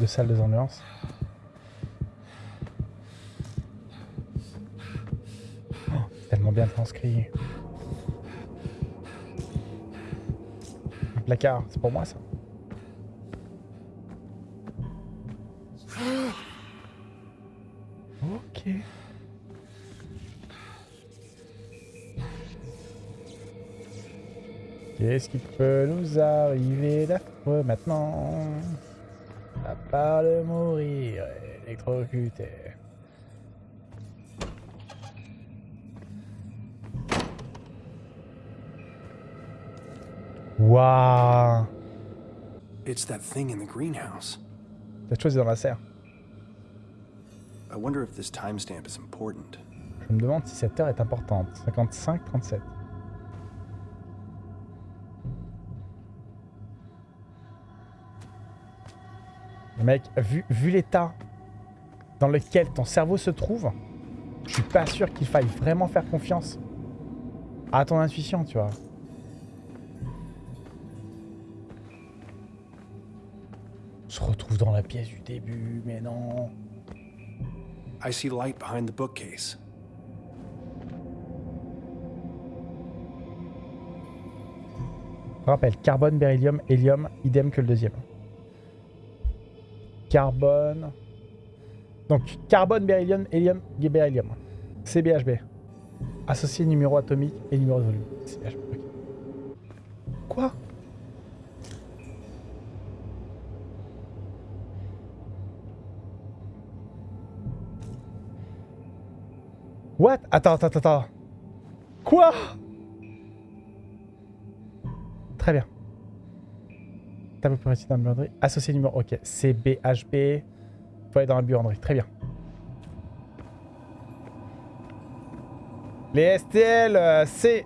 Deux salles, deux ambiances. Oh, tellement bien transcrit. Un placard, c'est pour moi ça. Qu'est-ce qui peut nous arriver d'affreux maintenant À part de mourir électrocuté. Waouh It's that thing in the greenhouse. Cette chose est dans la serre. I wonder if this timestamp is important. Je me demande si cette heure est importante. 55, 37. Mec, vu, vu l'état dans lequel ton cerveau se trouve, je suis pas sûr qu'il faille vraiment faire confiance à ton intuition, tu vois. On se retrouve dans la pièce du début, mais non. I see light behind the bookcase. Je rappelle, carbone, beryllium, hélium, idem que le deuxième. Carbone. Donc, carbone, beryllium, hélium, beryllium. CBHB. Associé numéro atomique et numéro de volume. CBHB. Quoi? What? Attends, attends, attends. Quoi? Très bien. Table précis dans la buanderie. Associé numéro. Ok. CBHB. Faut aller dans la buanderie. Très bien. Les STL, euh, c'est.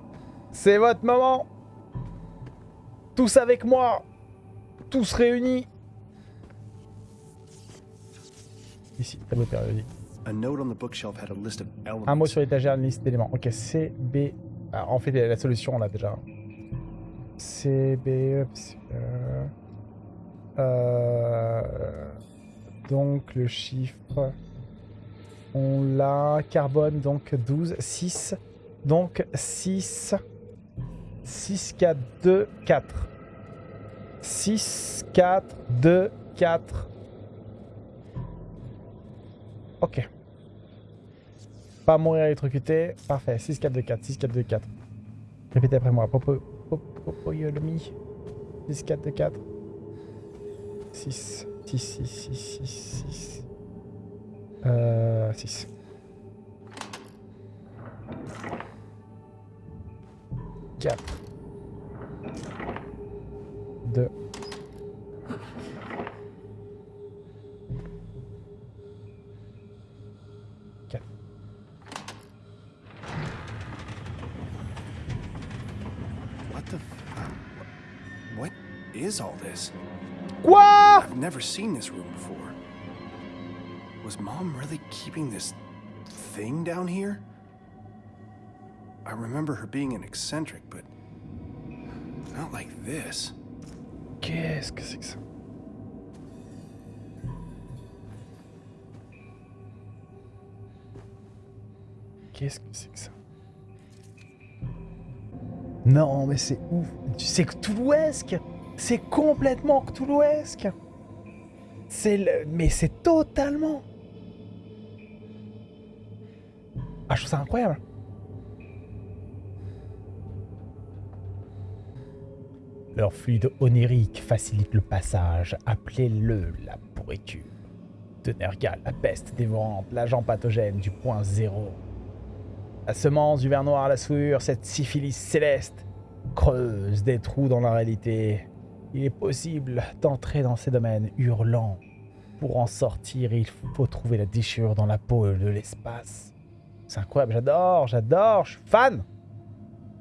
C'est votre moment. Tous avec moi. Tous réunis. Ici, tableau périodique. A note on the bookshelf had a list of elements. Un mot sur l'étagère, une liste d'éléments. Ok, C, B. Alors, en fait, la solution, on l'a déjà. C, B. euh, euh, donc, le chiffre. On l'a. Carbone, donc 12. 6. Donc, 6. 6, 4, 2, 4. 6, 4, 2, 4. Ok. Pas mourir électrocuté. Parfait. 6, 4, 2, 4. 6, 4, 2, 4. Répétez après moi. Popo, popo, popo, yolomi. 6, 4, 2, 4. 6, 6, 6, 6, 6, 6. Euh, 6. 4. 2. What the? F- what is all this? Quoi I've never seen this room before. Was Mom really keeping this thing down here? I remember her being an eccentric, but not like this. Qu'est-ce que c'est que ça Qu'est-ce que c'est que ça Non, mais c'est ouf. C'est Cthulhuesque C'est complètement Cthulhuesque C'est le... Mais c'est totalement... Ah, je trouve ça incroyable. Leur fluide onirique facilite le passage. Appelez-le la pourriture. De Nergal, la peste dévorante, l'agent pathogène du point zéro. La semence du ver noir, la souillure, cette syphilis céleste creuse des trous dans la réalité. Il est possible d'entrer dans ces domaines hurlants. Pour en sortir, il faut trouver la déchirure dans la peau de l'espace. C'est incroyable, j'adore, j'adore, je suis fan.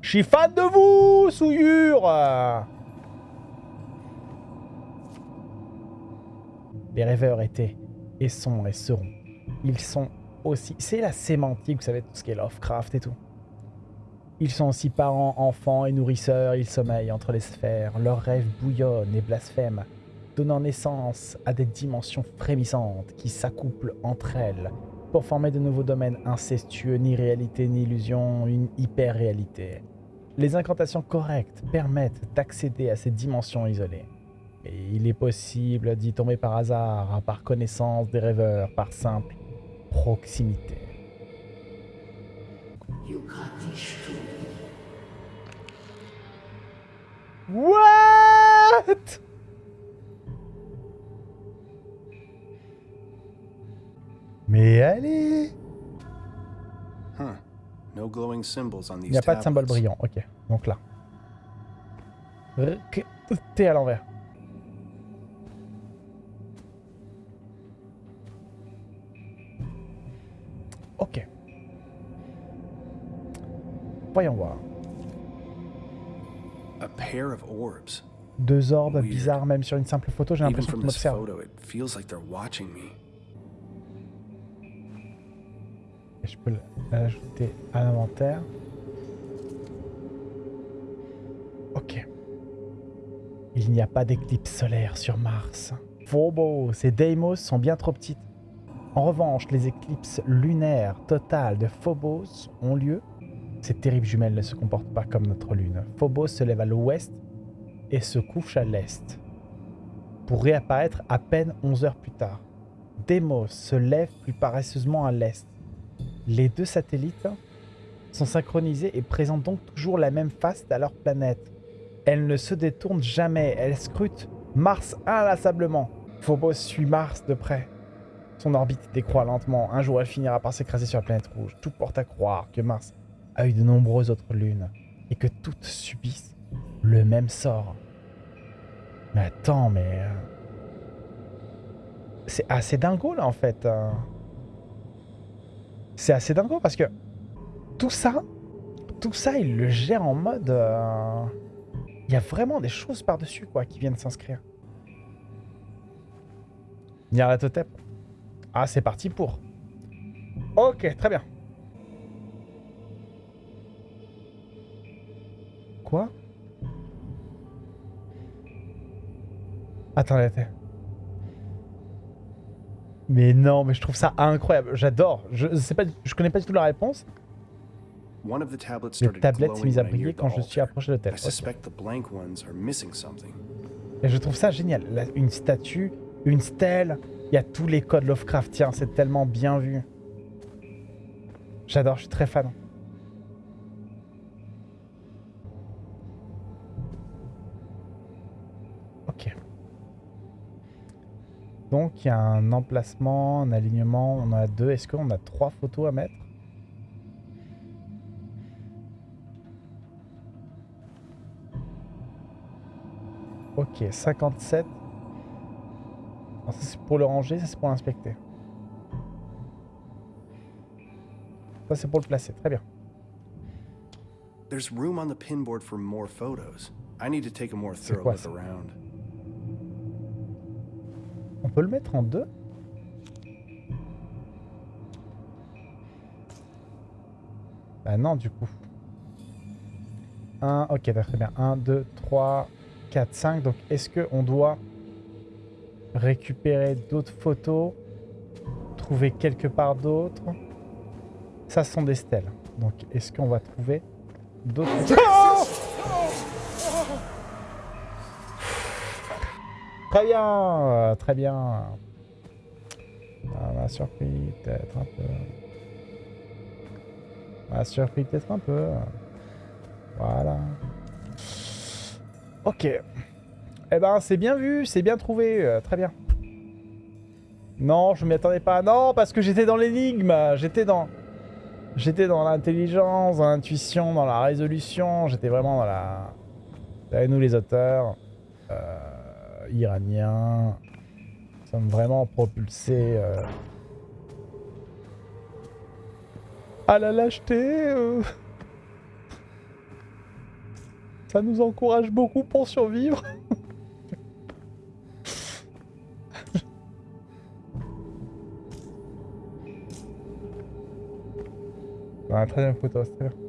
Je suis fan de vous, souillure Les rêveurs étaient et sont et seront. Ils sont aussi. C'est la sémantique, vous savez, tout ce qui est Lovecraft et tout. Ils sont aussi parents, enfants et nourrisseurs, ils sommeillent entre les sphères, leurs rêves bouillonnent et blasphèment, donnant naissance à des dimensions frémissantes qui s'accouplent entre elles pour former de nouveaux domaines incestueux, ni réalité ni illusion, une hyper-réalité. Les incantations correctes permettent d'accéder à ces dimensions isolées. Et il est possible d'y tomber par hasard, par connaissance des rêveurs, par simple proximité. What? Mais allez Huh. No glowing symbols on Il these n'y a pas de symbole brillant. Ok, donc là. T à l'envers. Ok. Voyons voir. Deux orbes bizarres, même sur une simple photo, j'ai l'impression me. Et Je peux l'ajouter à l'inventaire. Ok. Il n'y a pas d'éclipse solaire sur Mars. Phobos et Deimos sont bien trop petites. En revanche, les éclipses lunaires totales de Phobos ont lieu. Ces terribles jumelles ne se comportent pas comme notre Lune. Phobos se lève à l'ouest et se couche à l'est, pour réapparaître à peine 11 heures plus tard. Deimos se lève plus paresseusement à l'est. Les deux satellites sont synchronisés et présentent donc toujours la même face à leur planète. Elles ne se détournent jamais, elles scrutent Mars inlassablement. Phobos suit Mars de près. Son orbite décroît lentement. Un jour, elle finira par s'écraser sur la planète rouge. Tout porte à croire que Mars a de nombreuses autres lunes et que toutes subissent le même sort. Mais attends, mais... euh, C'est assez dingo là en fait. euh. C'est assez dingo parce que tout ça, tout ça, il le gère en mode... euh, Il y a vraiment des choses par-dessus quoi qui viennent s'inscrire. Nyarlathotep. Ah, c'est parti pour. Ok, très bien. Quoi Attends, attends. Mais non, mais je trouve ça incroyable. J'adore. Je sais pas, je connais pas du tout la réponse. Les tablettes s'est mise à briller quand je suis approché de l'hôtel. Something. Et je trouve ça génial. Là, une statue, une stèle, il y a tous les codes Lovecraftiens. C'est tellement bien vu. J'adore, je suis très fan. Donc il y a un emplacement, un alignement, on en a deux. Est-ce qu'on a trois photos à mettre? Ok, 57. Alors, ça c'est pour le ranger, ça c'est pour l'inspecter. Ça c'est pour le placer, très bien. There's room on the pinboard for more photos. I need to take a more thorough look around. On peut le mettre en deux Bah non, du coup. 1, ok, très bien. 1, 2, 3, 4, 5. Donc, est-ce qu'on doit récupérer d'autres photos Trouver quelque part d'autres? Ça, ce sont des stèles. Donc, est-ce qu'on va trouver d'autres... Très bien, euh, très bien. Ça m'a surpris peut-être un peu. Ça m'a surpris peut-être un peu. Voilà. Ok. Eh ben, c'est bien vu, c'est bien trouvé, euh, très bien. Non, je m'y attendais pas. Non, parce que j'étais dans l'énigme. J'étais dans... J'étais dans l'intelligence, dans l'intuition, dans la résolution. J'étais vraiment dans la... Nous les auteurs, euh, iraniens, nous sommes vraiment propulsés euh, à la lâcheté. euh. Ça nous encourage beaucoup pour survivre. Ah, très bien photo, c'est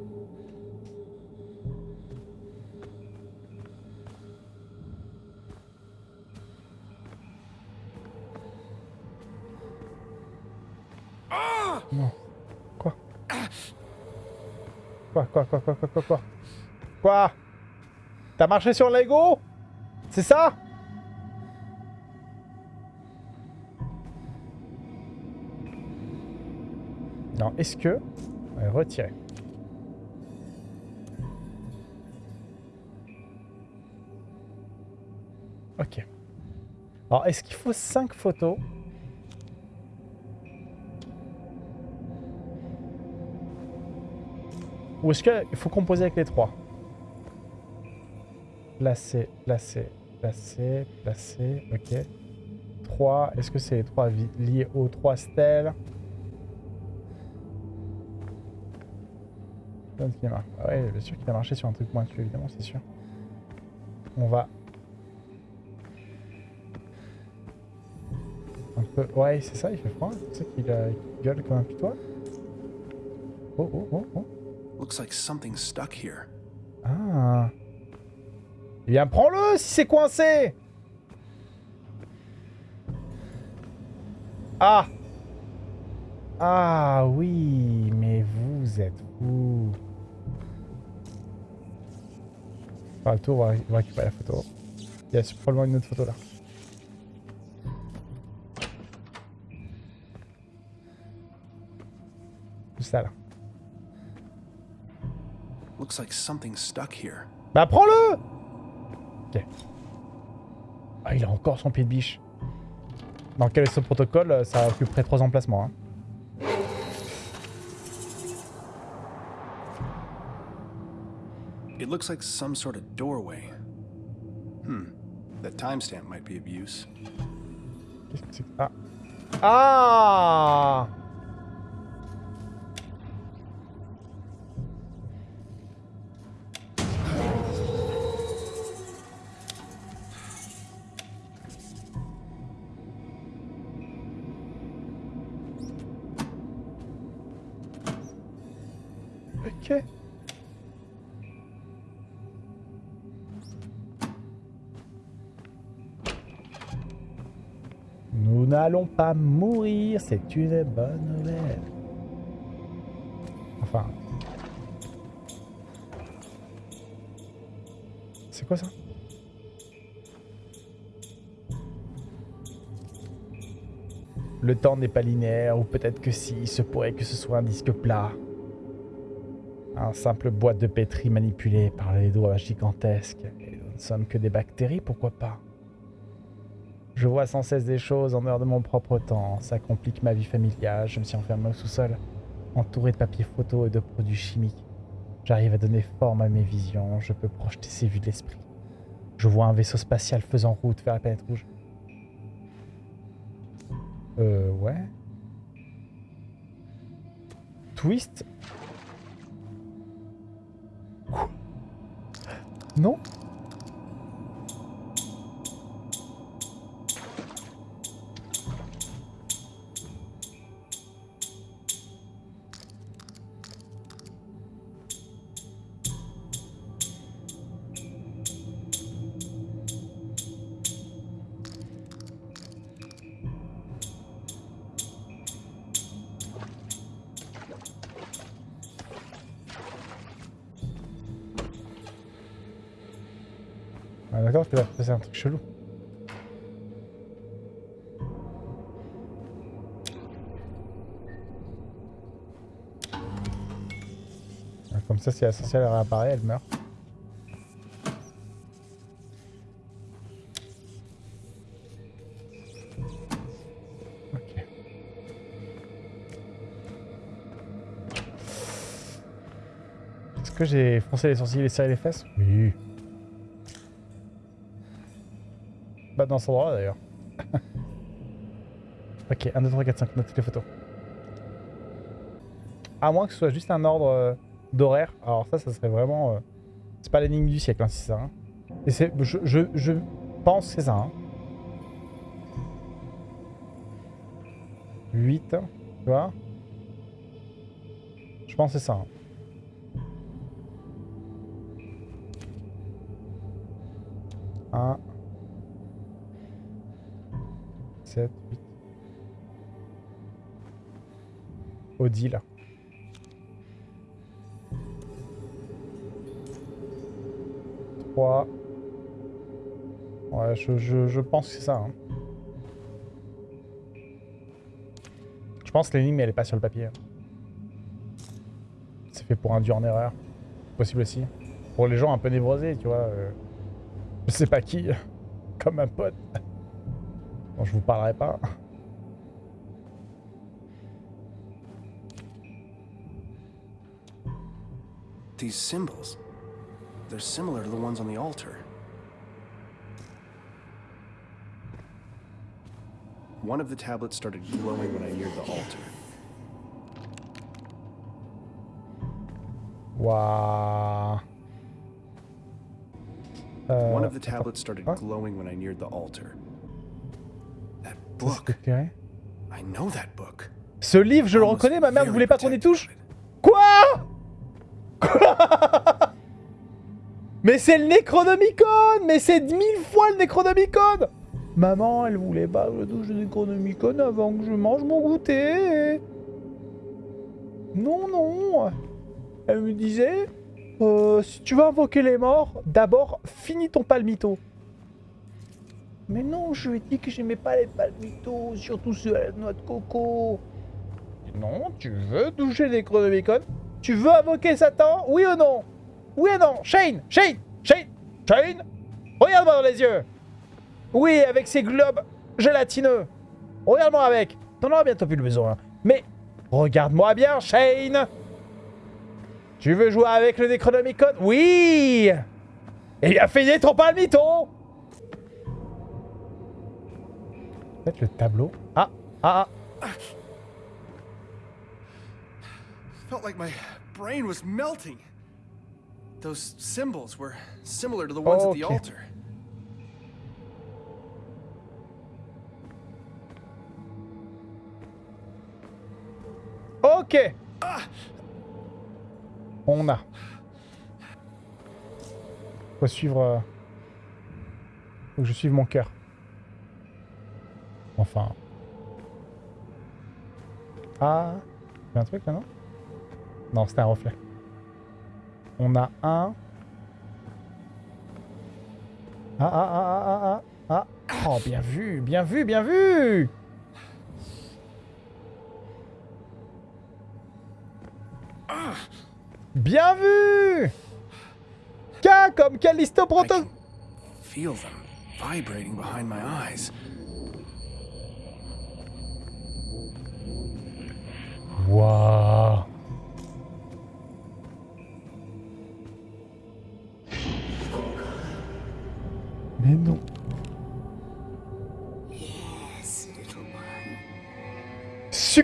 Quoi, quoi, quoi, quoi, quoi, quoi, quoi? Quoi? T'as marché sur Lego? C'est ça? Non, est-ce que... Ouais, retirer. Ok. Alors, est-ce qu'il faut 5 photos? Ou est-ce qu'il faut composer avec les 3 Placer, placer, placer, placer, ok. 3, est-ce que c'est les 3 liés aux 3 stèles? Ah ouais, bien sûr qu'il a marché sur un truc pointu, évidemment, c'est sûr. On va Un peu... Ouais, c'est ça, il fait froid. C'est qu'il gueule comme un pitois. Oh, oh, oh, oh. Looks like something stuck here. Ah. Eh bien, prends-le si c'est coincé Ah Ah oui, mais vous êtes fous. Enfin, le tour, on va récupérer la photo. Il y a probablement une autre photo là. ça là. Looks like something stuck here. Bah prends-le Ok. Ah, il a encore son pied de biche. Dans quel est ce protocole Ça occuperait trois emplacements. Hein. It looks like some sort of doorway. Hmm. That timestamp might be of use. C'est Ah Nous n'allons pas mourir, c'est une bonne nouvelle. Enfin... C'est quoi ça? Le temps n'est pas linéaire, ou peut-être que si, il se pourrait que ce soit un disque plat. Un simple boîte de pétri manipulée par les doigts gigantesques. Nous ne sommes que des bactéries, pourquoi pas? Je vois sans cesse des choses en dehors de mon propre temps. Ça complique ma vie familiale. Je me suis enfermé au sous-sol, entouré de papier photo et de produits chimiques. J'arrive à donner forme à mes visions. Je peux projeter ces vues de l'esprit. Je vois un vaisseau spatial faisant route vers la planète rouge. Euh, ouais. Twist? Non Ah d'accord, je peux faire un truc chelou. Ah, comme ça, si la sorcière réapparaît, elle meurt. Est-ce que j'ai froncé les sourcils et serré les fesses? Oui. Dans cet endroit d'ailleurs. ok, 1, 2, 3, 4, 5, note toutes les photos. À moins que ce soit juste un ordre euh, d'horaire. Alors ça, ça serait vraiment... Euh, c'est pas l'énigme du siècle, hein, si c'est ça. Hein. Et je, pense que c'est ça. Hein. 8, tu vois Je pense que c'est ça. Odile. Trois. Ouais, je, je, je pense que c'est ça. hein. Je pense que l'énigme, elle est pas sur le papier. C'est fait pour induire en erreur. Possible aussi. Pour les gens un peu névrosés, tu vois. euh, je sais pas qui. Comme un pote. Bon, je vous parlerai pas. These symbols. They're similar to the ones on the altar. One of the tablets started glowing when I neared the altar. Wow. Euh, One of the tablets started Huh? glowing when I neared the altar. That book. I know that book. Ce livre, je le reconnais, ma mère voulait pas qu'on y touche. Mais c'est le Necronomicon Mais c'est mille fois le Necronomicon Maman, elle voulait pas que je touche le Necronomicon avant que je mange mon goûter. Non, non. Elle me disait, euh, si tu veux invoquer les morts, d'abord, finis ton palmito. Mais non, je lui ai dit que j'aimais pas les palmitos, surtout ceux à la noix de coco. Non, tu veux toucher les Necronomicon? Tu veux invoquer Satan Oui ou non? Oui ou non Shane Shane Shane Shane Regarde-moi dans les yeux Oui, avec ces globes gélatineux. Regarde-moi avec. T'en auras bientôt plus le besoin. Mais regarde-moi bien, Shane Tu veux jouer avec le Necronomicon? Oui Eh bien, finis ton palmito Peut-être le tableau. Ah Ah ah Felt like my brain was melting. Those symbols were similar to the ones at the Okay. altar. Ok. On a. Faut suivre. euh, Faut que je suive mon cœur. Enfin. Ah. Il y a un truc là, non? Non, c'était un reflet. On a un. Ah, ah, ah, ah, ah, ah, ah. Oh, bien vu, bien vu, bien vu Bien vu K comme Callisto Proto... feel them vibrating behind my eyes. Waouh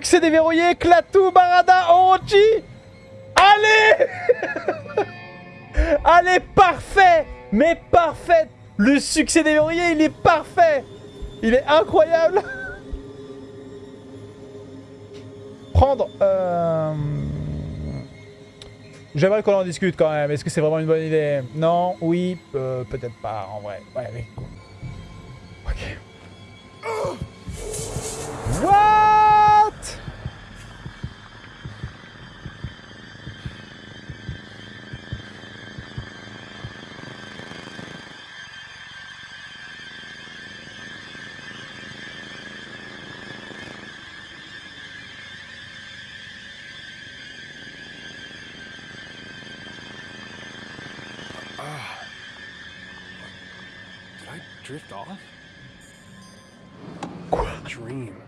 Succès déverrouillé, Klaatu, Barada, Orochi Allez Allez, parfait Mais parfait Le succès déverrouillé, il est parfait Il est incroyable Prendre... Euh... J'aimerais qu'on en discute quand même. Est-ce que c'est vraiment une bonne idée? Non Oui euh, Peut-être pas, en vrai. Ouais, oui. Ok. What Drift off? Dream.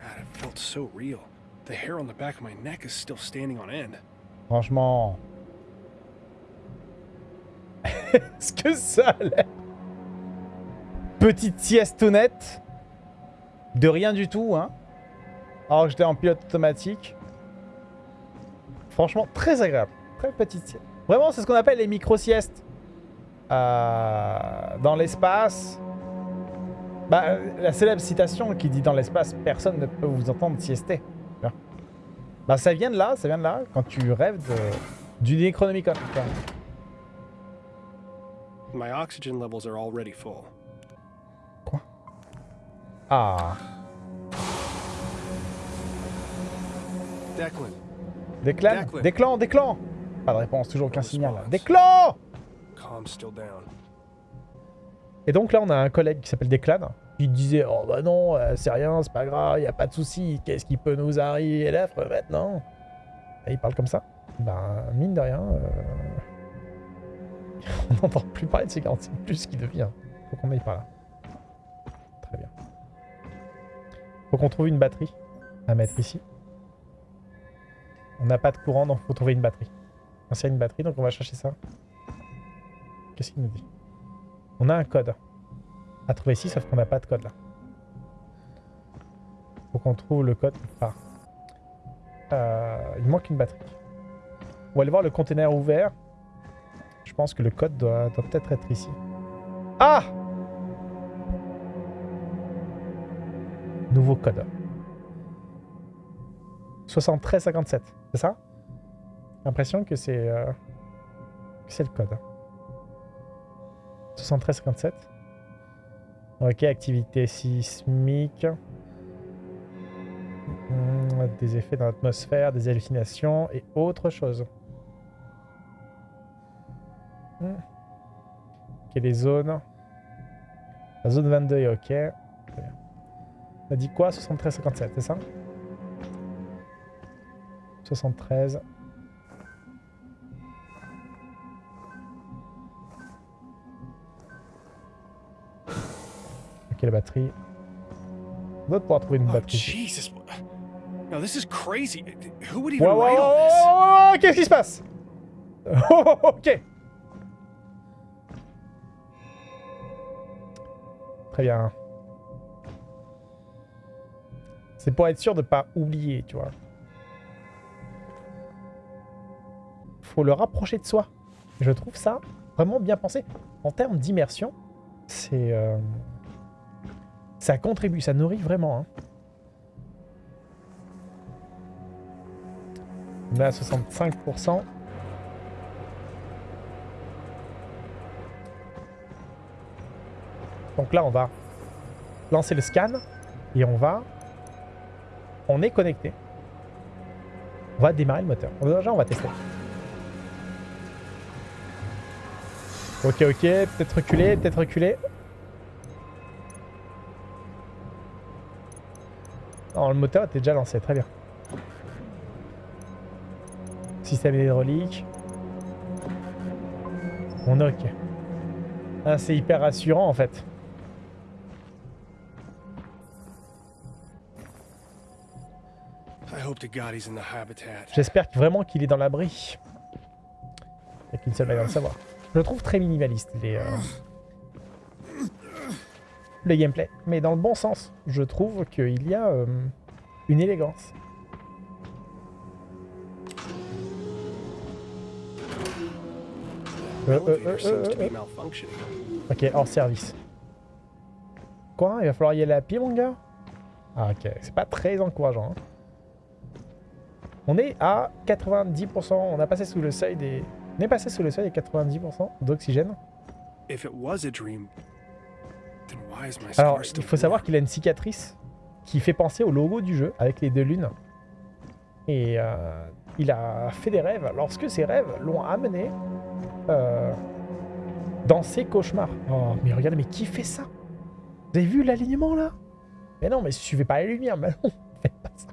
God, it felt so real. The hair on the back of my neck is still standing on end. Franchement... Est-ce que ça a Petite sieste honnête. De rien du tout, hein. Alors que j'étais en pilote automatique. Franchement, très agréable. Très petite sieste. Vraiment, c'est ce qu'on appelle les micro-siestes. Euh, dans l'espace. Bah, la célèbre citation qui dit dans l'espace, personne ne peut vous entendre siester. Bah, ça vient de là, ça vient de là, quand tu rêves de, du Necronomicon. My oxygen levels are already full. Ah. Declan. Declan? Déclan Déclan Pas de réponse, toujours aucun signal. response. Et donc là, on a un collègue qui s'appelle Déclan. Il disait Oh bah non, euh, c'est rien, c'est pas grave, y a pas de souci, qu'est-ce qui peut nous arriver l'effre maintenant? Et il parle comme ça. Ben, mine de rien, euh, on n'entend plus parler de ces 46 plus ce qui devient. Faut qu'on aille par là. Très bien. Faut qu'on trouve une batterie à mettre ici. On n'a pas de courant, donc faut trouver une batterie. A une batterie, donc on va chercher ça. Qu'est-ce qu'il nous dit? On a un code à trouver ici, sauf qu'on n'a pas de code là. Faut qu'on trouve le code quelque. Euh, il manque une batterie. On va aller voir le conteneur ouvert. Je pense que le code doit, peut-être être ici. Ah Nouveau code. 7357, c'est ça? L'impression que c'est euh, c'est le code. 7357. Ok, activité sismique. Hmm, Des effets dans l'atmosphère, des hallucinations et autre chose. Hmm. Ok, les zones. La zone 22 est ok. On a dit quoi? 73-57, c'est ça? 73. La batterie. On doit pouvoir trouver une Oh, batterie. Ouais, Qu'est-ce qui se passe? Oh, oh, oh, Ok. Très bien. C'est pour être sûr de pas oublier, tu vois. Faut le rapprocher de soi. Je trouve ça vraiment bien pensé. En termes d'immersion, c'est... euh, Ça contribue, ça nourrit vraiment. hein. On est à 65%. Donc là, on va lancer le scan et on va... On est connecté. On va démarrer le moteur. Déjà, on va tester. Ok, ok. Peut-être reculer, peut-être reculer. Non, le moteur était déjà lancé. Très bien. Système hydraulique. On est ok. Ah, c'est hyper rassurant en fait. J'espère vraiment qu'il est dans l'abri. Il n'y a qu'une seule manière de le savoir. Je le trouve très minimaliste, les, euh, le gameplay. Mais dans le bon sens. Je trouve qu'il y a euh, une élégance. Euh, euh, euh. Ok, hors service. Quoi? Il va falloir y aller à pied, mon gars? Ah, ok. C'est pas très encourageant. hein. On est à 90%. On a passé sous le seuil des... On est passé sous le seuil des 90% d'oxygène. Alors, il faut savoir qu'il a une cicatrice qui fait penser au logo du jeu avec les deux lunes. Et euh, il a fait des rêves lorsque ces rêves l'ont amené euh, dans ses cauchemars. Oh, mais regardez, mais qui fait ça? Vous avez vu l'alignement là? Mais non, mais suivez pas les lumières, mais non, faites pas ça.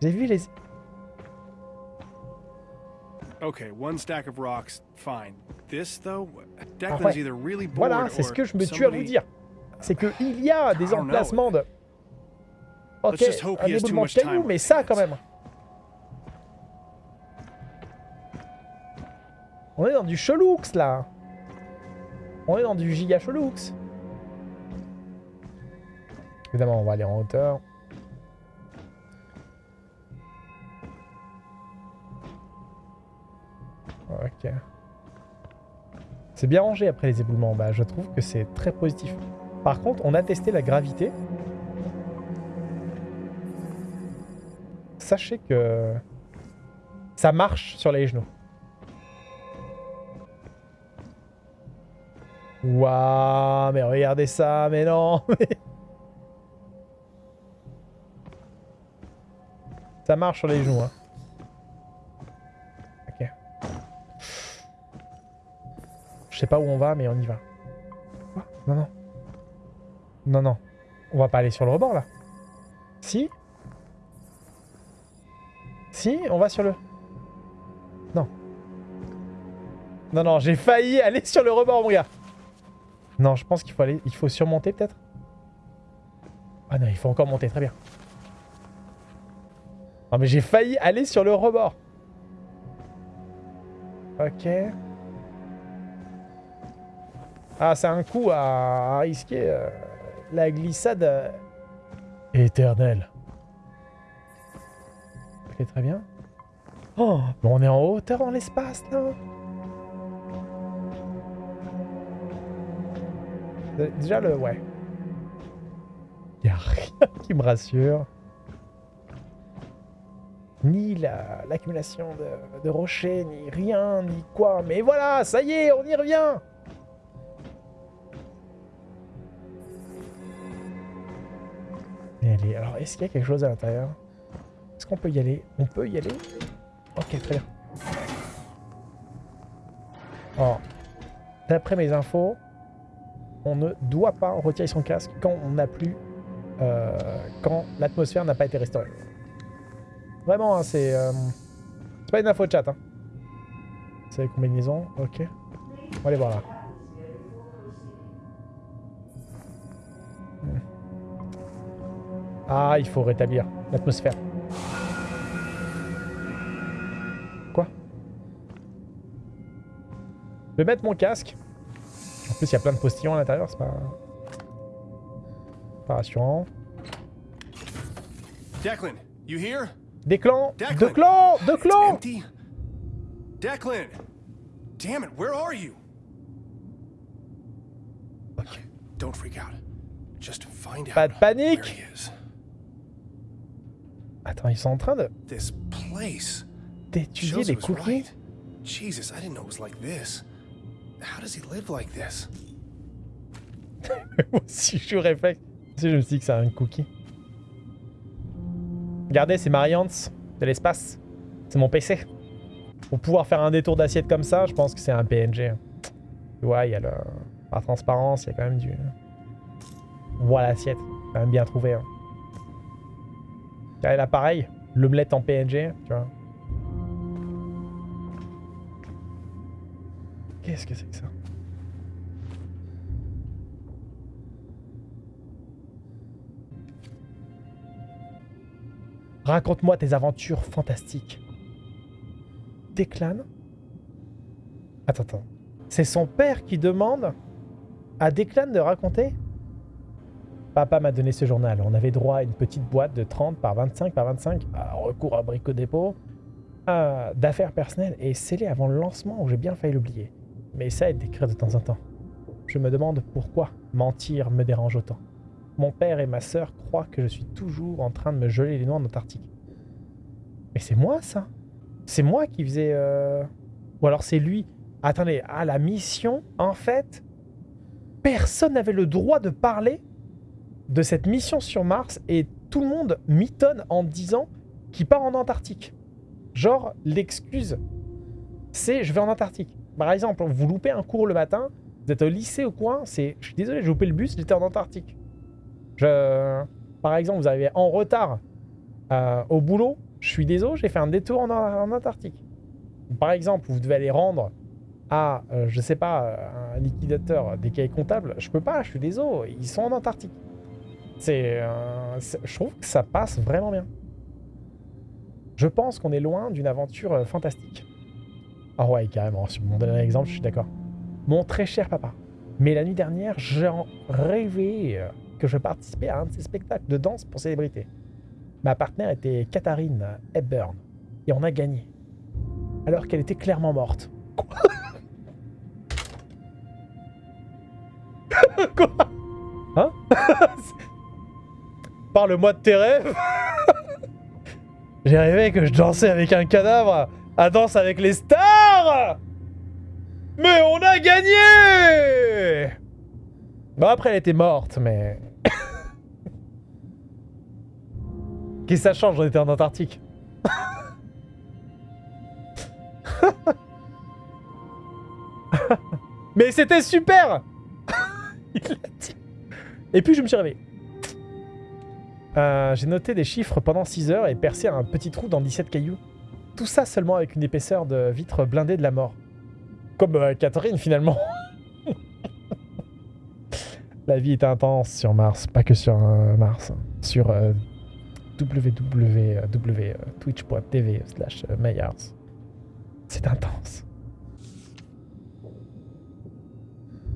Vous avez vu les... Okay, one stack of rocks, fine. This though, Declan's either really bored Voilà, c'est ce que je me tue à vous dire. C'est que il y a des don't know. emplacements de... Ok, un éboulement de cailloux, mais ça quand même. On est dans du cheloux là. On est dans du giga cheloux. Évidemment, on va aller en hauteur. Ok. C'est bien rangé après les éboulements en bas. Je trouve que c'est très positif. Par contre, on a testé la gravité. Sachez que ça marche sur les genoux. Waouh, mais regardez ça, mais non Ça marche sur les genoux, hein. Ok. Je sais pas où on va, mais on y va. Non, non. Non, non. On va pas aller sur le rebord, là. Si Si, on va sur le... Non. Non, non, j'ai failli aller sur le rebord, mon gars. Non, je pense qu'il faut aller... Il faut surmonter, peut-être Ah non, il faut encore monter, très bien. Non, mais j'ai failli aller sur le rebord. Ok. Ah, c'est un coup à, risquer euh, la glissade euh, éternelle. Ok, très bien. Oh, mais on est en hauteur dans l'espace, là Euh, Déjà, le... Ouais. Y a rien qui me rassure. Ni la- l'accumulation de, de rochers, ni rien, ni quoi. Mais voilà, ça y est, on y revient Allez, alors est-ce qu'il y a quelque chose à l'intérieur? Est-ce qu'on peut y aller? On peut y aller? Ok, très bien. Alors, d'après mes infos, on ne doit pas retirer son casque quand on n'a plus... euh, quand l'atmosphère n'a pas été restaurée. Vraiment, hein, c'est... euh, c'est pas une info de chat. Hein. C'est combinaison, ok. On va aller voir là. Ah, il faut rétablir l'atmosphère. Quoi? Je vais mettre mon casque. En plus, il y a plein de postillons à l'intérieur, c'est pas... pas rassurant. Declan, you here? Des clans Declan! Deux clans Deux clans. Declan! Damn it, where are you? Okay, don't freak out. Just find out Pas de where panique he is. Attends, ils sont en train de This place. d'étudier les cookies. Jesus, I didn't know it was like this. How does he live like this? Aussi, je suis réflexe. Si je me suis dit que c'est un cookie. Regardez, c'est Mariantz de l'espace. C'est mon PC. Pour pouvoir faire un détour d'assiette comme ça, je pense que c'est un PNG. Tu vois, il y a le... Par transparence, il y a quand même du... Voilà l'assiette. Quand même bien trouvé. Hein. Là, pareil. L'omelette en PNG, tu vois. Qu'est-ce que c'est que ça? Raconte-moi tes aventures fantastiques. Declan Attends, attends. C'est son père qui demande à Declan de raconter? Papa m'a donné ce journal. On avait droit à une petite boîte de 30 par 25 par 25, à recours à Brico Dépôt, à d'affaires personnelles et scellé avant le lancement où j'ai bien failli l'oublier. Mais ça aide d'écrire de temps en temps. Je me demande pourquoi mentir me dérange autant. Mon père et ma sœur croient que je suis toujours en train de me geler les noix en Antarctique. Mais c'est moi ça C'est moi qui faisais... euh, Ou alors c'est lui Attendez, ah la mission, en fait, personne n'avait le droit de parler de cette mission sur Mars et tout le monde mitonne en disant qu'il part en Antarctique. Genre, l'excuse, c'est je vais en Antarctique. Par exemple, vous loupez un cours le matin, vous êtes au lycée au coin, c'est je suis désolé, j'ai loupé le bus, j'étais en Antarctique. Je... Par exemple, vous arrivez en retard euh, au boulot, je suis désolé, j'ai fait un détour en, Antarctique. Par exemple, vous devez aller rendre à, euh, je sais pas, euh, un liquidateur des cahiers comptables, je peux pas, je suis désolé, ils sont en Antarctique. C'est, euh, c'est- je trouve que ça passe vraiment bien. Je pense qu'on est loin d'une aventure euh, fantastique. Ah ouais, carrément, sur mon dernier exemple, je suis d'accord. Mon très cher papa. Mais la nuit dernière, j'en rêvais euh, que je participais à un de ces spectacles de danse pour célébrités. Ma partenaire était Katharine Hepburn. Et on a gagné. Alors qu'elle était clairement morte. Quoi Hein Parle-moi de tes rêves J'ai rêvé que je dansais avec un cadavre à danse avec les stars Mais on a gagné Bon après elle était morte mais... Qu'est-ce que ça change On était en Antarctique? Mais c'était super. Et puis je me suis réveillé. Euh, J'ai noté des chiffres pendant 6 heures et percé un petit trou dans 17 cailloux. Tout ça seulement avec une épaisseur de vitre blindée de la mort. Comme euh, Catherine finalement. la vie est intense sur Mars, pas que sur euh, Mars. hein. Sur www.twitch.tv slash Mayars. C'est intense.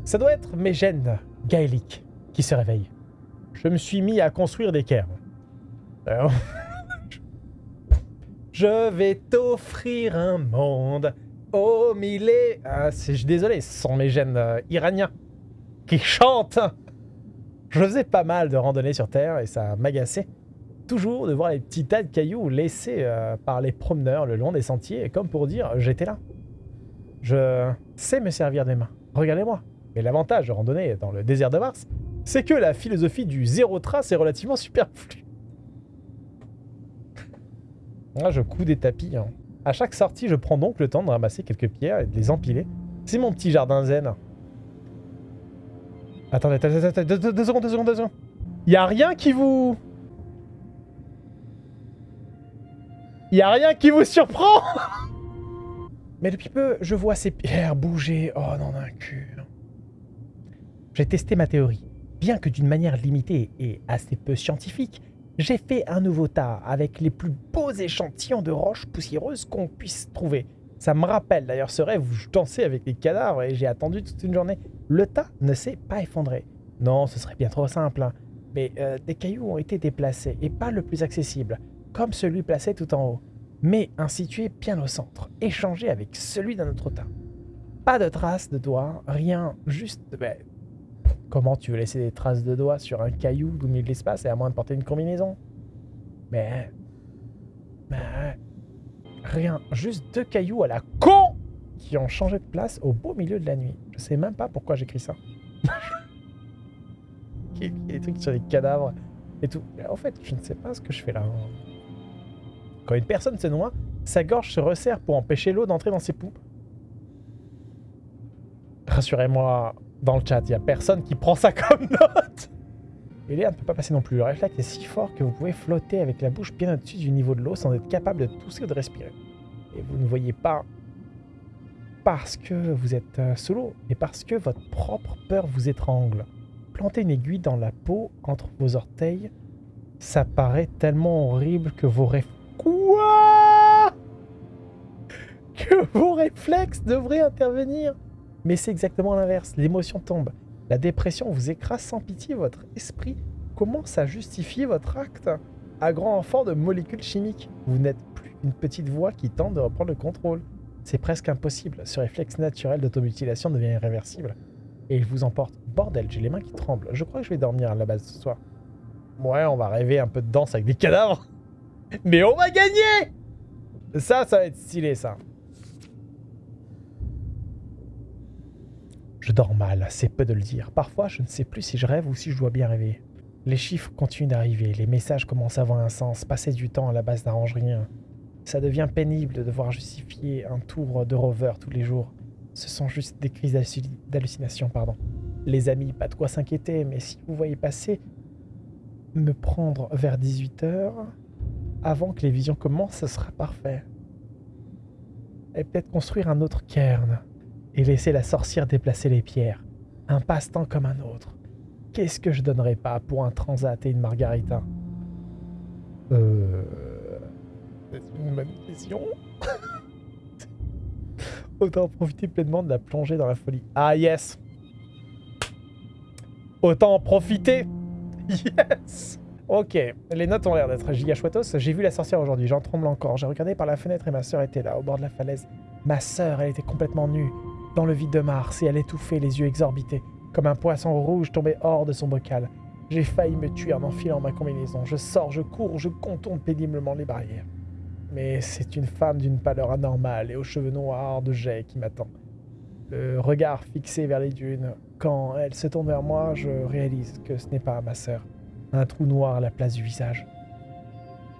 Ça doit être mes gènes gaéliques qui se réveillent. Je me suis mis à construire des cairns. Je vais t'offrir un monde au millet. Ah, c'est- je désolé, ce sont mes gènes euh, iraniens qui chantent. Je faisais pas mal de randonnées sur Terre et ça m'agaçait toujours de voir les petits tas de cailloux laissés euh, par les promeneurs le long des sentiers, comme pour dire j'étais là. Je sais me servir des mains. Regardez-moi. Mais l'avantage de randonner dans le désert de Mars, c'est que la philosophie du zéro trace est relativement superflue. Là, je couds des tapis. hein. À chaque sortie, je prends donc le temps de ramasser quelques pierres et de les empiler. C'est mon petit jardin zen. Attendez, attendez, attendez, deux, secondes, deux secondes, deux secondes. Y a rien qui vous... Y a rien qui vous surprend Mais depuis peu, je vois ces pierres bouger. Oh non, d'un cul. J'ai testé ma théorie. Bien que d'une manière limitée et assez peu scientifique, j'ai fait un nouveau tas avec les plus beaux échantillons de roches poussiéreuses qu'on puisse trouver. Ça me rappelle d'ailleurs ce rêve où je dansais avec les cadavres et j'ai attendu toute une journée. Le tas ne s'est pas effondré. Non, ce serait bien trop simple. hein. Mais euh, des cailloux ont été déplacés et pas le plus accessible, comme celui placé tout en haut, mais un situé bien au centre, échangé avec celui d'un autre tas. Pas de traces de doigts, rien, juste... ben, comment tu veux laisser des traces de doigts sur un caillou au milieu de l'espace et à moins de porter une combinaison? Mais... Mais... Rien, juste deux cailloux à la con qui ont changé de place au beau milieu de la nuit. Je sais même pas pourquoi j'écris ça. Des trucs sur les cadavres et tout. En fait, je ne sais pas ce que je fais là. Quand une personne se noie, sa gorge se resserre pour empêcher l'eau d'entrer dans ses poux. Rassurez-moi, dans le chat, il n'y a personne qui prend ça comme note. Et l'air ne peut pas passer non plus. Le réflexe est si fort que vous pouvez flotter avec la bouche bien au-dessus du niveau de l'eau sans être capable de tousser ou de respirer. Et vous ne voyez pas parce que vous êtes euh, sous l'eau, mais parce que votre propre peur vous étrangle. Planter une aiguille dans la peau entre vos orteils, ça paraît tellement horrible que vos réflexes... Quoi? Que vos réflexes devraient intervenir? Mais c'est exactement l'inverse. L'émotion tombe. La dépression vous écrase sans pitié. Votre esprit commence à justifier votre acte. À grand enfant de molécules chimiques. Vous n'êtes plus une petite voix qui tente de reprendre le contrôle. C'est presque impossible. Ce réflexe naturel d'automutilation devient irréversible. Et il vous emporte. Bordel, j'ai les mains qui tremblent. Je crois que je vais dormir à la base ce soir. Ouais, on va rêver un peu de danse avec des cadavres. Mais on va gagner Ça, ça va être stylé, ça. Je dors mal, c'est peu de le dire. Parfois, je ne sais plus si je rêve ou si je dois bien rêver. Les chiffres continuent d'arriver, les messages commencent à avoir un sens, passer du temps à la base n'arrange rien. Ça devient pénible de devoir justifier un tour de rover tous les jours. Ce sont juste des crises d'halluci- d'hallucination, pardon. Les amis, pas de quoi s'inquiéter, mais si vous voyez passer me prendre vers 18h, avant que les visions commencent, ce sera parfait. Et peut-être construire un autre cairn et laisser la sorcière déplacer les pierres. Un passe-temps comme un autre. Qu'est-ce que je donnerais pas pour un transat et une margarita? Euh. C'est une bonne question. Autant profiter pleinement de la plongée dans la folie. Ah yes Autant en profiter Yes Ok, les notes ont l'air d'être giga chouettos. J'ai vu la sorcière aujourd'hui, j'en tremble encore. J'ai regardé par la fenêtre et ma sœur était là, au bord de la falaise. Ma sœur, elle était complètement nue, dans le vide de Mars, et elle étouffait, les yeux exorbités, comme un poisson rouge tombé hors de son bocal. J'ai failli me tuer en enfilant ma combinaison. Je sors, je cours, je contourne péniblement les barrières. Mais c'est une femme d'une pâleur anormale et aux cheveux noirs de jet qui m'attend. Le regard fixé vers les dunes. Quand elle se tourne vers moi, je réalise que ce n'est pas ma sœur. Un trou noir à la place du visage.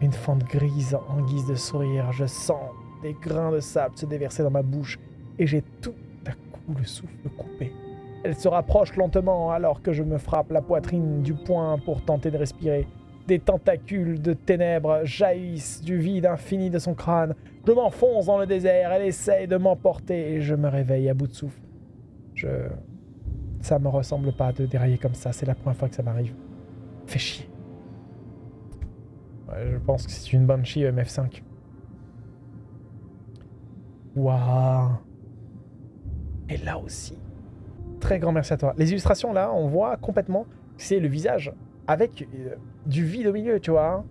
Une fente grise en guise de sourire. Je sens des grains de sable se déverser dans ma bouche et j'ai tout le souffle coupé. Elle se rapproche lentement alors que je me frappe la poitrine du poing pour tenter de respirer. Des tentacules de ténèbres jaillissent du vide infini de son crâne. Je m'enfonce dans le désert, elle essaye de m'emporter et je me réveille à bout de souffle. Je... Ça me ressemble pas de dérailler comme ça, c'est la première fois que ça m'arrive. Fait chier. Je pense que c'est une Banshee MF5. Waouh Et là aussi, très grand merci à toi. Les illustrations là, on voit complètement que c'est le visage avec euh, du vide au milieu, tu vois.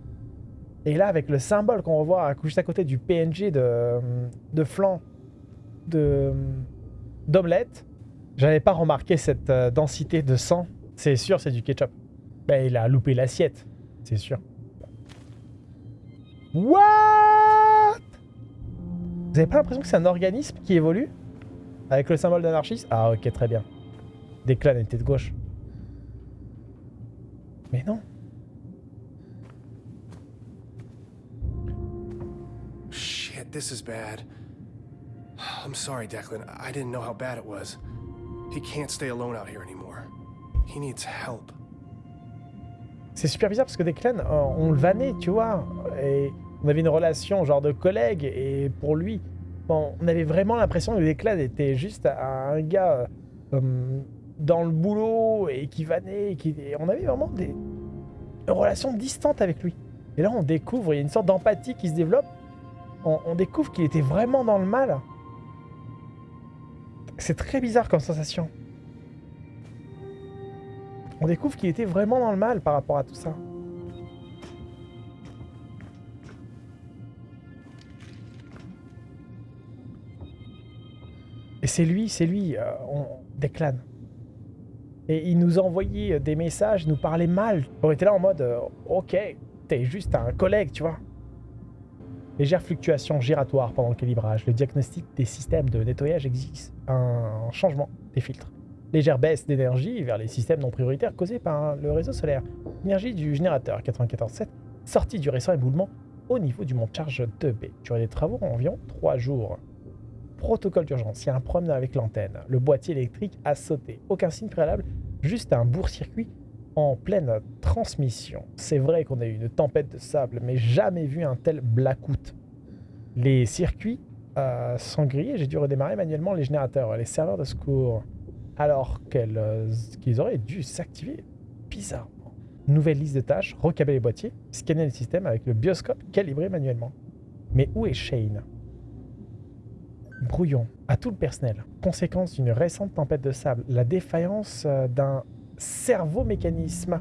Et là, avec le symbole qu'on revoit juste à côté du PNG de, de flanc de d'omelette, j'avais pas remarqué cette euh, densité de sang. C'est sûr, c'est du ketchup. Ben, il a loupé l'assiette, c'est sûr. What? Vous avez pas l'impression que c'est un organisme qui évolue? Avec le symbole d'anarchiste Ah ok, très bien. Des clans étaient de gauche. Mais non. Shit, this is bad. I'm sorry, Declan. I didn't know how bad it was. He can't stay alone out here anymore. He needs help. C'est super bizarre parce que Declan, euh, on le vannait, tu vois. Et on avait une relation genre de collègue. Et pour lui, on avait vraiment l'impression que Declan était juste un gars euh, dans le boulot et qui vannait. On avait vraiment des une relation distante avec lui. Et là, on découvre, il y a une sorte d'empathie qui se développe. On découvre qu'il était vraiment dans le mal. C'est très bizarre comme sensation. On découvre qu'il était vraiment dans le mal par rapport à tout ça. C'est lui, c'est lui, euh, on déclane. Et il nous envoyait des messages, nous parlait mal. On était là en mode, euh, ok, t'es juste un collègue, tu vois. Légère fluctuation giratoire pendant le calibrage. Le diagnostic des systèmes de nettoyage existe. Un changement des filtres. Légère baisse d'énergie vers les systèmes non prioritaires causés par le réseau solaire. Énergie du générateur 94.7, sortie du récent éboulement au niveau du mont charge 2B. Durée des travaux environ 3 jours. Protocole d'urgence, il y a un problème avec l'antenne. Le boîtier électrique a sauté. Aucun signe préalable, juste un bourg-circuit en pleine transmission. C'est vrai qu'on a eu une tempête de sable, mais jamais vu un tel blackout. Les circuits euh, sont grillés, j'ai dû redémarrer manuellement les générateurs, les serveurs de secours, alors euh, qu'ils auraient dû s'activer bizarrement. Nouvelle liste de tâches, recabler les boîtiers, scanner le système avec le bioscope calibré manuellement. Mais où est Shane? Brouillon à tout le personnel. Conséquence d'une récente tempête de sable, la défaillance euh, d'un servo-mécanisme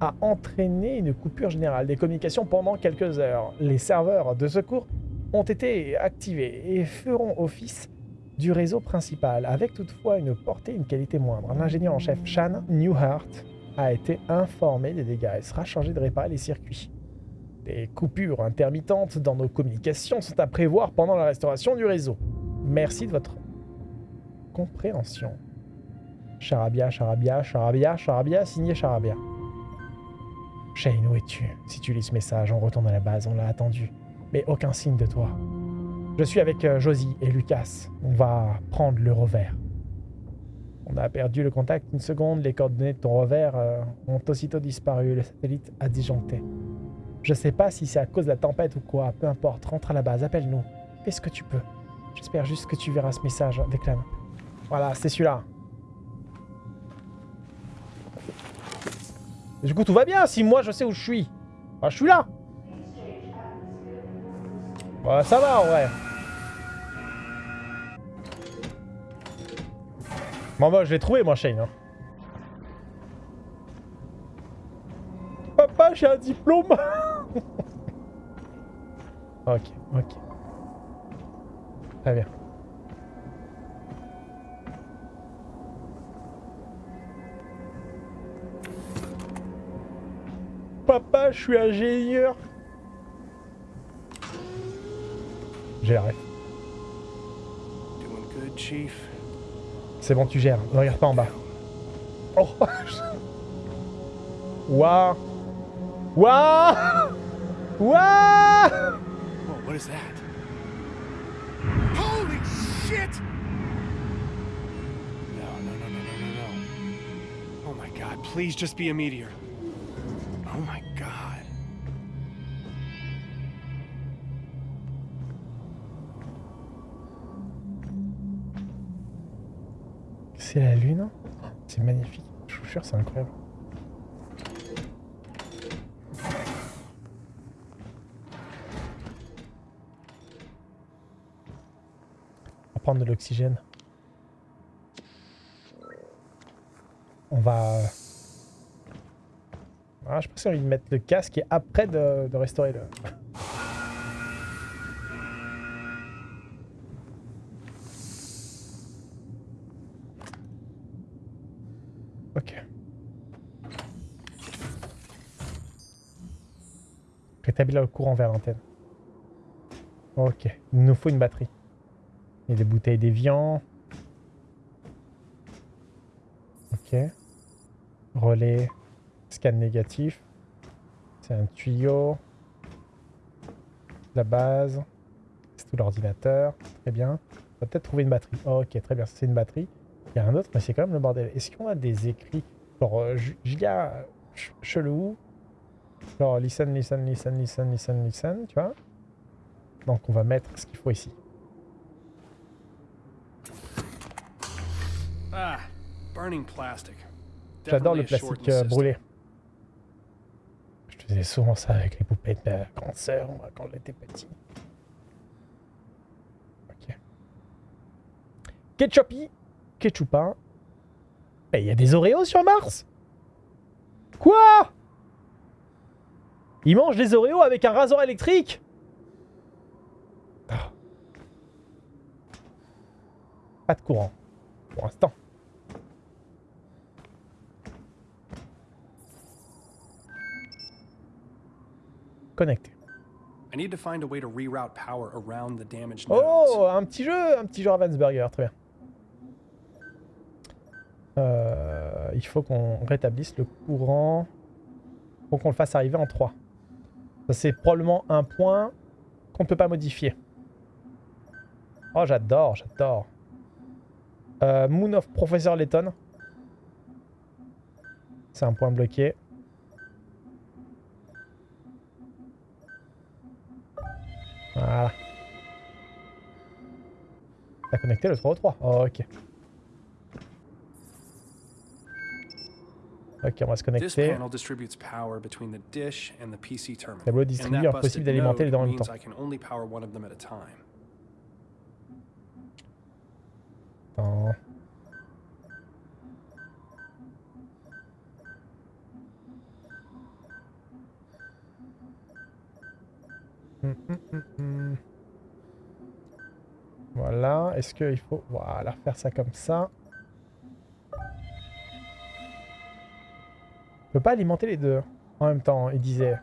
a entraîné une coupure générale des communications pendant quelques heures. Les serveurs de secours ont été activés et feront office du réseau principal, avec toutefois une portée et une qualité moindre. L'ingénieur en chef Shan Newhart a été informé des dégâts et sera chargé de réparer les circuits. Des coupures intermittentes dans nos communications sont à prévoir pendant la restauration du réseau. Merci de votre compréhension. Charabia, Charabia, Charabia, Charabia, signé Charabia. Shane, où es-tu? Si tu lis ce message, on retourne à la base, on l'a attendu. Mais aucun signe de toi. Je suis avec euh, Josie et Lucas. On va prendre le revers. On a perdu le contact une seconde, les coordonnées de ton revers euh, ont aussitôt disparu, le satellite a disjoncté. Je sais pas si c'est à cause de la tempête ou quoi, peu importe, rentre à la base, appelle-nous. Fais ce que tu peux. J'espère juste que tu verras ce message, Declan. Voilà, c'est celui-là. Du coup, tout va bien si moi je sais où je suis. Ah, je suis là. Bah, ça va, ouais. Bon, bah, je l'ai trouvé, moi, Shane. Hein. Papa, j'ai un diplôme. ok, ok. Très bien. Papa, je suis ingénieur. J'ai la C'est bon, tu gères. Ne regarde pas en bas. Oh Waouh Waouh Waouh What is that? Shit! No, no, no, no, no, no, no. Oh my god, please just be a meteor. Oh my god. C'est la lune hein C'est magnifique. Je vous jure, c'est incroyable. De l'oxygène. On va... Ah, je qu'on va mettre le casque et après de, de restaurer le... Ok. Rétablir le courant vers l'antenne. Ok. Il nous faut une batterie. Et des bouteilles d'évian. Ok. Relais. Scan négatif. C'est un tuyau. La base. C'est tout l'ordinateur. Très bien. On va peut-être trouver une batterie. ok, très bien. C'est une batterie. Il y a un autre, mais c'est quand même le bordel. Est-ce qu'on a des écrits Genre, euh, Ju- Julia ch- chelou? Genre, listen, listen, listen, listen, listen, listen, tu vois? Donc, on va mettre ce qu'il faut ici. J'adore le plastique euh, brûlé. Je faisais souvent ça avec les poupées de ma grande sœur quand j'étais petit. Ok. Ketchupi, ketchupin. Eh, Il y a des Oreos sur Mars Quoi? Ils mangent des Oreos avec un rasoir électrique? Ah. Pas de courant, pour l'instant. Connecté. I need to find a way to reroute power around the Oh, un petit jeu, un petit jeu Ravensburger, très bien. Euh, il faut qu'on rétablisse le courant. Faut qu'on le fasse arriver en 3. Ça, c'est probablement un point qu'on ne peut pas modifier. Oh, j'adore, j'adore. Euh, Moon of Professor Layton. C'est un point bloqué. Voilà. T'as connecté le 3 au 3. Oh, ok. Ok, on va se connecter. terminal. Tableau that impossible d'alimenter les deux en même temps. I can only power one of them at a time. Attends. Hum, hum, hum, hum. Voilà, est-ce qu'il faut voilà, faire ça comme ça Je peux pas alimenter les deux en même temps, il disait.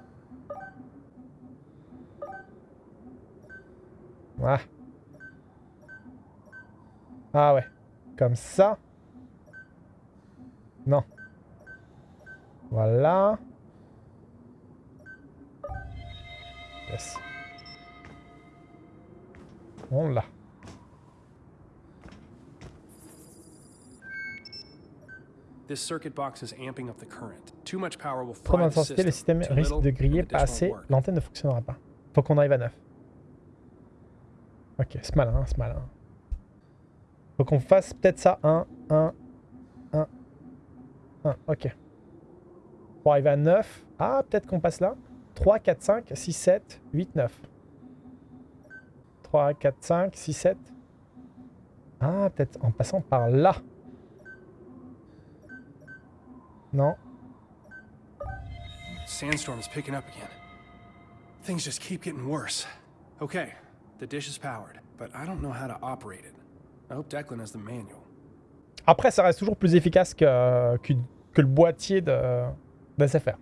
Ah. Ah ouais. Comme ça. Non. Voilà. On l'a. This circuit box is amping up the current. Too much power will Trop fry the d'intensité, le système risque de griller pas assez. L'antenne ne fonctionnera pas. Faut qu'on arrive à 9. Ok, c'est malin, c'est malin. Faut qu'on fasse peut-être ça. 1, 1, 1, 1. Ok. Pour arriver à 9. Ah, peut-être qu'on passe là. 3, 4, 5, 6, 7, 8, 9. 3, 4, 5, 6, 7. Ah, peut-être en passant par là. Non. Sandstorm is picking up again. Things just keep getting worse. Okay, the dish is powered, but I don't know how to operate it. I hope Declan has the manual. Après, ça reste toujours plus efficace que, que, que le boîtier de, de SFR.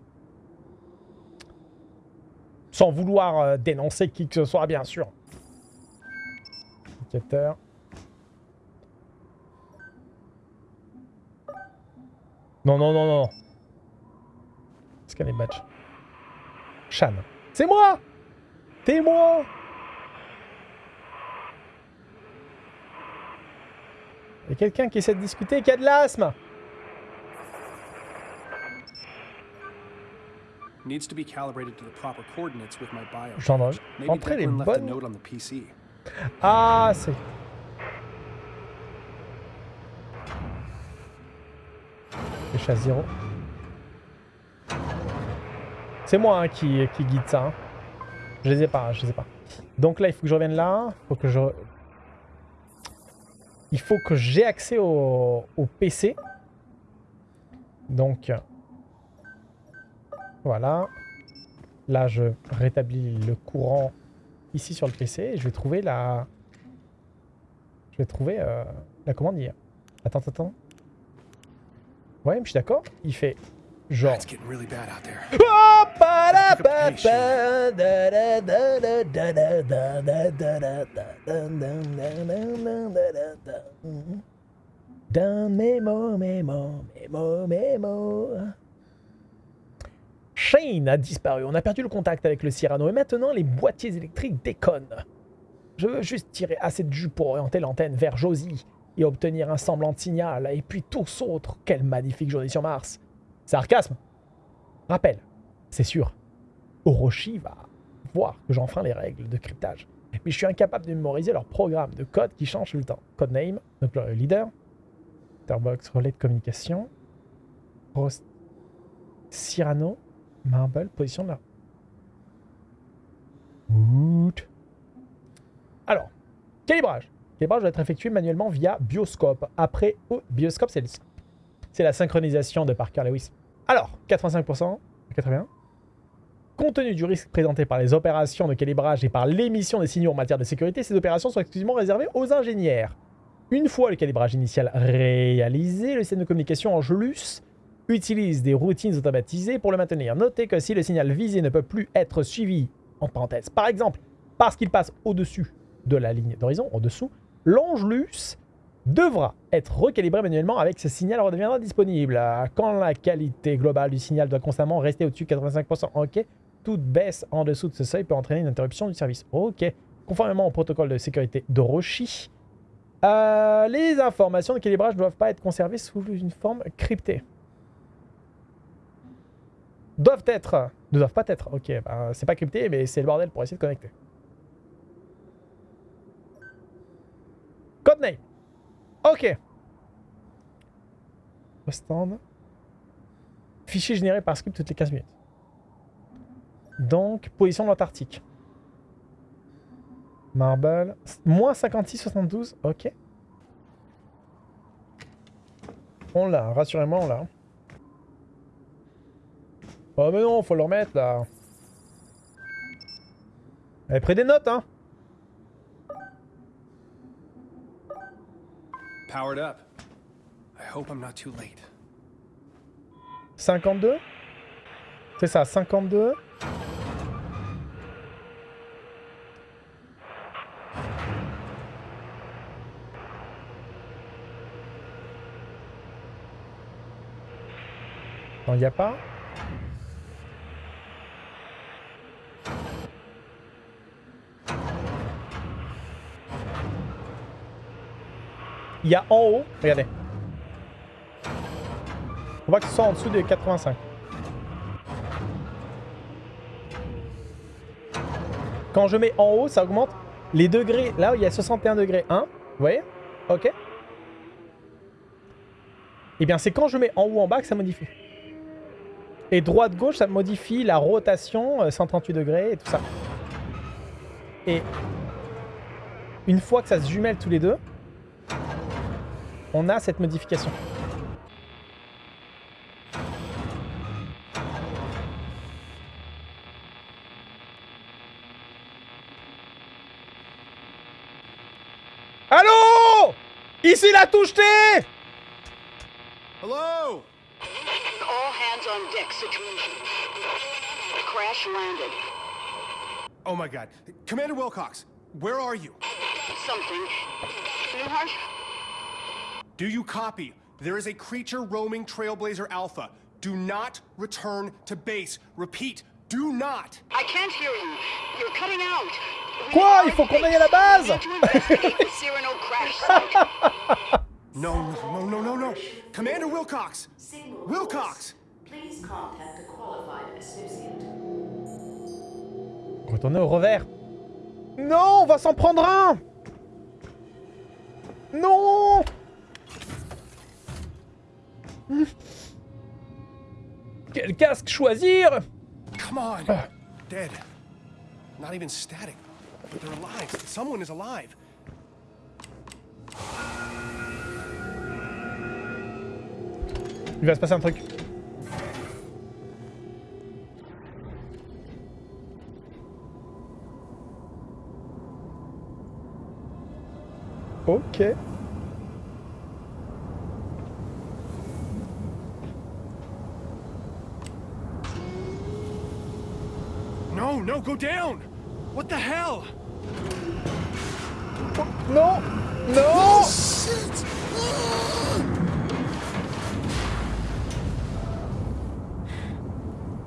Sans vouloir euh, dénoncer qui que ce soit, bien sûr. Indicateur. Non, non, non, non. Scanner badge. Shan. C'est moi moi Il y a quelqu'un qui essaie de discuter et qui a de l'asthme Needs to be calibrated to the proper coordinates with my bio. Entré les bonnes. Ah, c'est... Pêche à zéro. C'est moi hein, qui, guide ça. hein. Je les ai pas, je les ai pas. Donc là, il faut que je revienne là. Faut que je... Il faut que j'ai accès au PC. Donc... Voilà. Là, je rétablis le courant ici sur le PC et je vais trouver la... Je vais trouver euh, la commande hier. Attends, attends. Ouais, mais je suis d'accord. Il fait genre... It's getting really bad out there. Dans mes mots, mes mots, mes mots, mes mots. Shane a disparu. On a perdu le contact avec le Cyrano et maintenant les boîtiers électriques déconnent. Je veux juste tirer assez de jus pour orienter l'antenne vers Josie et obtenir un semblant de signal. Et puis tous autres. Quelle magnifique journée sur Mars. Sarcasme. Rappel, c'est sûr. Orochi va voir que j'enfreins les règles de cryptage. Mais je suis incapable de mémoriser leur programme de code qui change tout le temps. Codename, donc le leader. Starbox, relais de communication. Cyrano. Marble, position de la... Alors, calibrage. Calibrage doit être effectué manuellement via Bioscope. Après, oh, Bioscope, c'est le- c'est la synchronisation de Parker Lewis. Alors, 85%, 81. Compte tenu du risque présenté par les opérations de calibrage et par l'émission des signaux en matière de sécurité, ces opérations sont exclusivement réservées aux ingénieurs. Une fois le calibrage initial réalisé, le système de communication Angelus utilise des routines automatisées pour le maintenir. Notez que si le signal visé ne peut plus être suivi, en parenthèse, par exemple, parce qu'il passe au-dessus de la ligne d'horizon, en dessous, l'Angelus devra être recalibré manuellement avec ce signal redeviendra disponible. Euh, Quand la qualité globale du signal doit constamment rester au-dessus de 85%, ok. Toute baisse en dessous de ce seuil peut entraîner une interruption du service. Ok. Conformément au protocole de sécurité d'Orochi, euh, les informations de calibrage ne doivent pas être conservées sous une forme cryptée. Doivent être. Ne doivent pas être. Ok, bah, c'est pas crypté, mais c'est le bordel pour essayer de connecter. Codename. Ok. Stand. Fichier généré par script toutes les 15 minutes. Donc, position de l'Antarctique. Marble. Moins 56, 72. Ok. On l'a, rassurez-moi, on l'a. Oh mais non, faut le remettre là. Elle pris des notes, hein. Powered up. I hope I'm not too late. 52 C'est ça, 52. Non, il n'y a pas. Il y a en haut, regardez. On voit que ce soit en dessous de 85. Quand je mets en haut, ça augmente les degrés. Là, il y a 61 degrés 1. Vous voyez? Ok. Et bien, c'est quand je mets en haut, en bas que ça modifie. Et droite-gauche, ça modifie la rotation, euh, 138 degrés et tout ça. Et une fois que ça se jumelle tous les deux, on a cette modification. Allô? Ici la touche T Hello? All hands on deck situation. Crash landed. Oh my god. Commander Wilcox, where are you? Something. Newhart? Do you copy? There is a creature roaming Trailblazer Alpha. Do not return to base. Repeat, do not. I can't hear you. You're cutting out. We Quoi Il faut qu'on aille à la base. base We need to investigate the Cyrano crash. No, no, no, no, no, no. Commander Wilcox! Wilcox! Please contact a qualified associate. Retourner au revers. Non, on va s'en prendre un Non Quel casque choisir? Come on! Ah. Dead. Not even static. But they're alive. Someone is alive. Il va se passer un truc. Ok. No, no, go down! What the hell? Non Non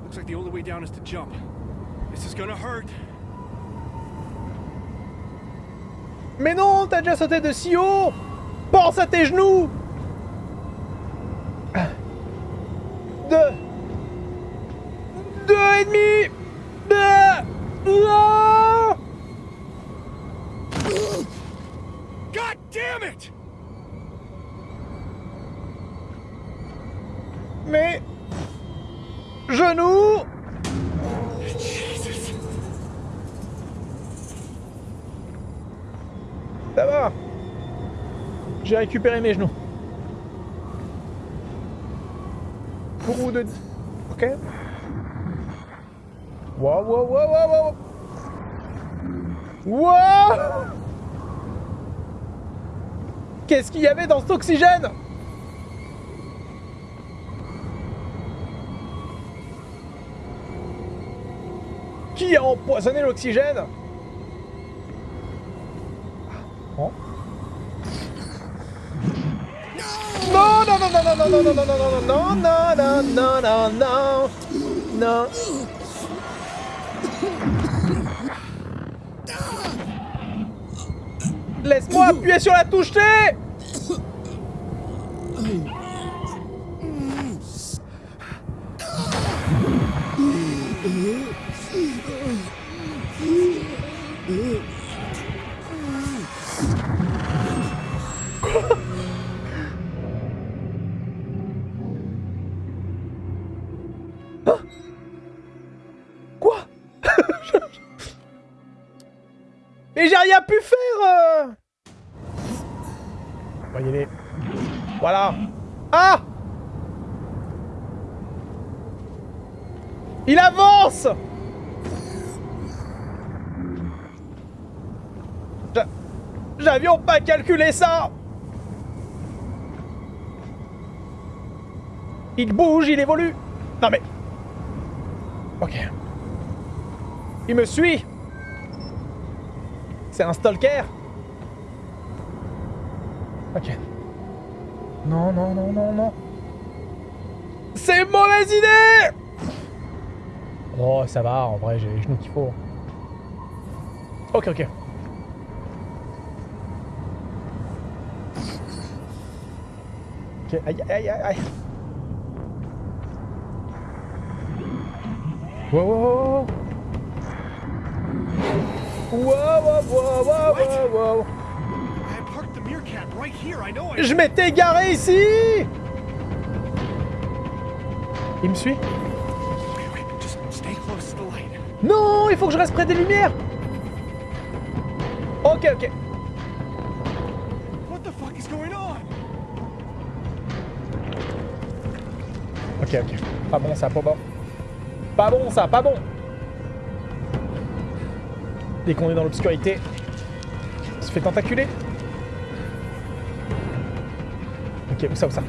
Looks like the only way down is to jump. This is gonna hurt. Mais non, t'as déjà sauté de si haut Pense à tes genoux Deux Deux J'ai récupéré mes genoux. Pour de... Ok. Wow, wow, wow, wow, wow. Wow Qu'est-ce qu'il y avait dans cet oxygène? Qui a empoisonné l'oxygène Oh. Non, non, non, non, non, non, non, non, non, non, non. Laisse-moi appuyer sur la touche T J'avions pas calculé ça Il bouge, il évolue Non mais... Ok. Il me suit C'est un stalker Ok. Non, non, non, non, non. C'est mauvaise idée Oh, ça va, en vrai, j'ai les genoux qu'il faut. Ok, ok. Okay. Aïe, aïe, aïe, aïe. Wow, wow, wow. Wow, wow, wow, wow, wow. Je m'étais garé ici Il me suit Non, il faut que je reste près des lumières Ok, ok. Ok, ok. Pas bon ça, pas bon. Pas bon ça, pas bon Dès qu'on est dans l'obscurité, on se fait tentaculer. Ok, où ça, où ça?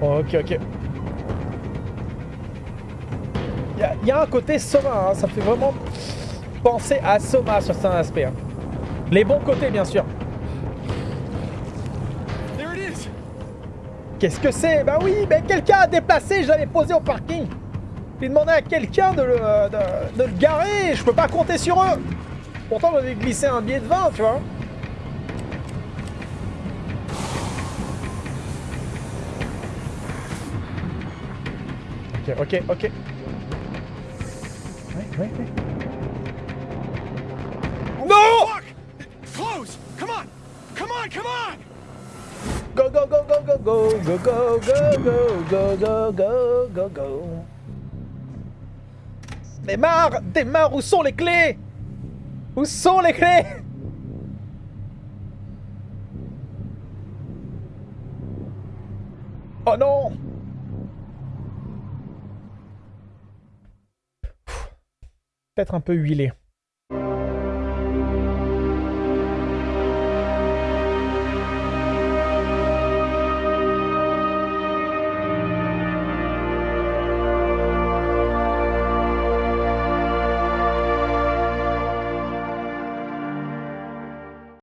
Ok, ok. Il y, a- un côté Soma, hein, ça fait vraiment penser à Soma sur certains aspects. hein. Les bons côtés, bien sûr. Qu'est-ce que c'est? Bah oui, mais quelqu'un a déplacé, je l'avais posé au parking. J'ai demandé à quelqu'un de, le- de, le garer, je peux pas compter sur eux. Pourtant, j'avais glissé un billet de 20, tu vois. Ok. Ok, ok, ok. Ouais, ouais, go, go, go, go, go, go, go, go, go, go. Démarre Démarre Où sont les clés? Où sont les clés? Oh non Peut-être un peu huilé.